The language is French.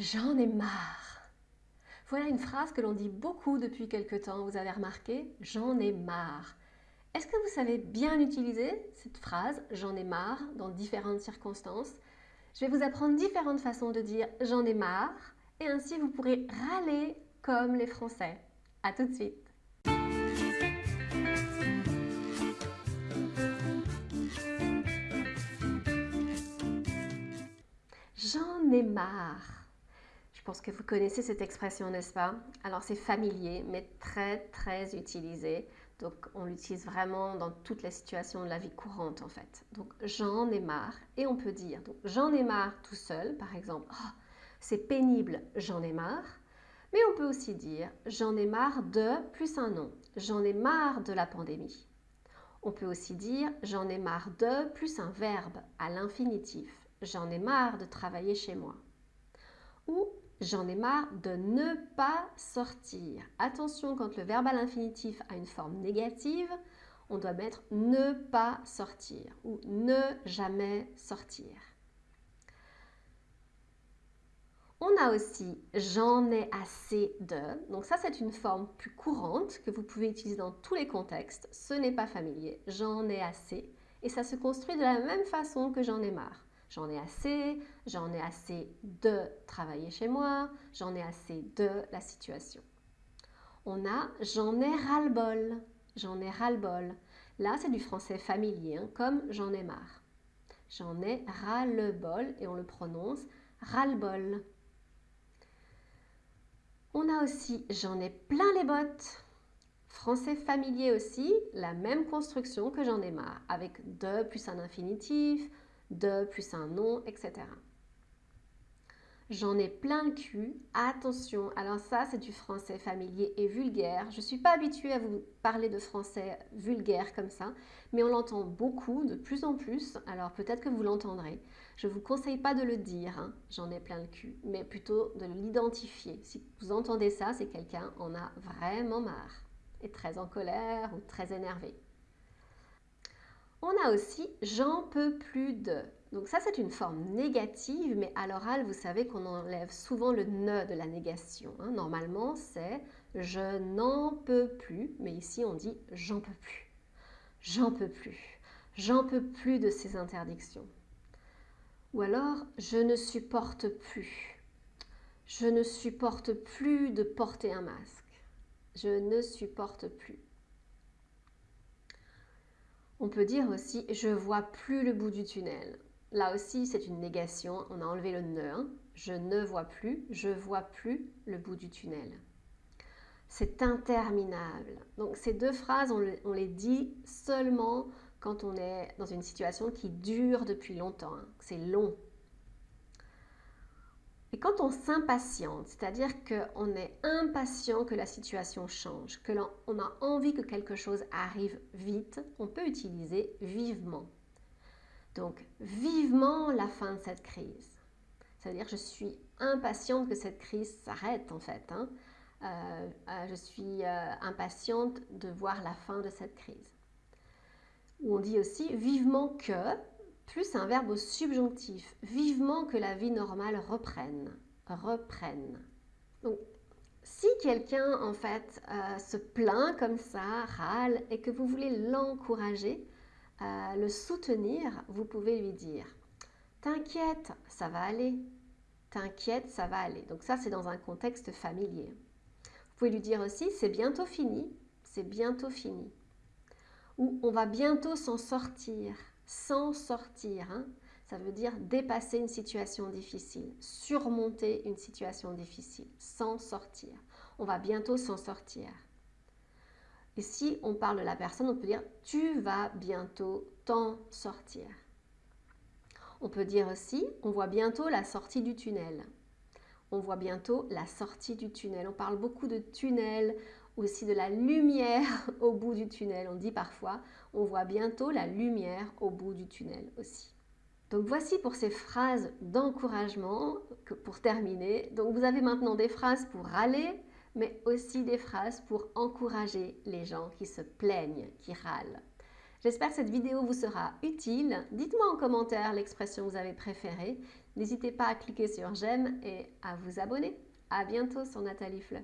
J'en ai marre. Voilà une phrase que l'on dit beaucoup depuis quelque temps, vous avez remarqué J'en ai marre. Est-ce que vous savez bien utiliser cette phrase J'en ai marre dans différentes circonstances? Je vais vous apprendre différentes façons de dire J'en ai marre et ainsi vous pourrez râler comme les Français. A tout de suite J'en ai marre je pense que vous connaissez cette expression, n'est-ce pas? Alors c'est familier, mais très très utilisé. Donc on l'utilise vraiment dans toutes les situations de la vie courante en fait. Donc j'en ai marre et on peut dire j'en ai marre tout seul, par exemple. Oh, c'est pénible, j'en ai marre. Mais on peut aussi dire j'en ai marre de plus un nom. J'en ai marre de la pandémie. On peut aussi dire j'en ai marre de plus un verbe à l'infinitif. J'en ai marre de travailler chez moi. Ou J'en ai marre de ne pas sortir. Attention, quand le verbe à l'infinitif a une forme négative, on doit mettre ne pas sortir ou ne jamais sortir. On a aussi j'en ai assez de. Donc ça, c'est une forme plus courante que vous pouvez utiliser dans tous les contextes. Ce n'est pas familier. J'en ai assez. Et ça se construit de la même façon que j'en ai marre. J'en ai assez, j'en ai assez de travailler chez moi, j'en ai assez de la situation. On a j'en ai ras-le-bol, j'en ai ras-le-bol. Là, c'est du français familier, hein, comme j'en ai marre. J'en ai ras-le-bol et on le prononce ras-le-bol. On a aussi j'en ai plein les bottes. Français familier aussi, la même construction que j'en ai marre, avec de plus un infinitif, de plus un nom, etc. J'en ai plein le cul. Attention, alors ça c'est du français familier et vulgaire. Je ne suis pas habituée à vous parler de français vulgaire comme ça, mais on l'entend beaucoup, de plus en plus, alors peut-être que vous l'entendrez. Je ne vous conseille pas de le dire, hein, j'en ai plein le cul, mais plutôt de l'identifier. Si vous entendez ça, c'est quelqu'un en a vraiment marre, est très en colère ou très énervé. On a aussi j'en peux plus de. Donc ça, c'est une forme négative, mais à l'oral, vous savez qu'on enlève souvent le ne de la négation. Hein. Normalement, c'est je n'en peux plus, mais ici, on dit j'en peux plus. J'en peux plus. J'en peux plus de ces interdictions. Ou alors, je ne supporte plus. Je ne supporte plus de porter un masque. Je ne supporte plus. On peut dire aussi je vois plus le bout du tunnel. Là aussi, c'est une négation. On a enlevé le ne. Hein. Je ne vois plus, je vois plus le bout du tunnel. C'est interminable. Donc ces deux phrases, on, les dit seulement quand on est dans une situation qui dure depuis longtemps. Hein. C'est long. Et quand on s'impatiente, c'est-à-dire qu'on est impatient que la situation change, que l'on a envie que quelque chose arrive vite, on peut utiliser vivement. Donc, vivement la fin de cette crise. C'est-à-dire je suis impatiente que cette crise s'arrête en fait. Hein. Euh, euh, je suis euh, impatiente de voir la fin de cette crise. Ou on dit aussi vivement que, plus un verbe au subjonctif, vivement que la vie normale reprenne, reprenne. Donc, si quelqu'un en fait euh, se plaint comme ça, râle, et que vous voulez l'encourager, euh, le soutenir, vous pouvez lui dire « T'inquiète, ça va aller. T'inquiète, ça va aller. » Donc ça, c'est dans un contexte familier. Vous pouvez lui dire aussi « C'est bientôt fini. C'est bientôt fini. » Ou « On va bientôt s'en sortir. » s'en sortir. Hein. Ça veut dire dépasser une situation difficile, surmonter une situation difficile, s'en sortir. On va bientôt s'en sortir. Et si on parle de la personne, on peut dire tu vas bientôt t'en sortir. On peut dire aussi on voit bientôt la sortie du tunnel. On voit bientôt la sortie du tunnel. On parle beaucoup de tunnel, aussi de la lumière au bout du tunnel. On dit parfois, on voit bientôt la lumière au bout du tunnel aussi. Donc voici pour ces phrases d'encouragement pour terminer. Donc vous avez maintenant des phrases pour râler, mais aussi des phrases pour encourager les gens qui se plaignent, qui râlent. J'espère que cette vidéo vous sera utile. Dites-moi en commentaire l'expression que vous avez préférée. N'hésitez pas à cliquer sur j'aime et à vous abonner. À bientôt sur Nathalie Fleu.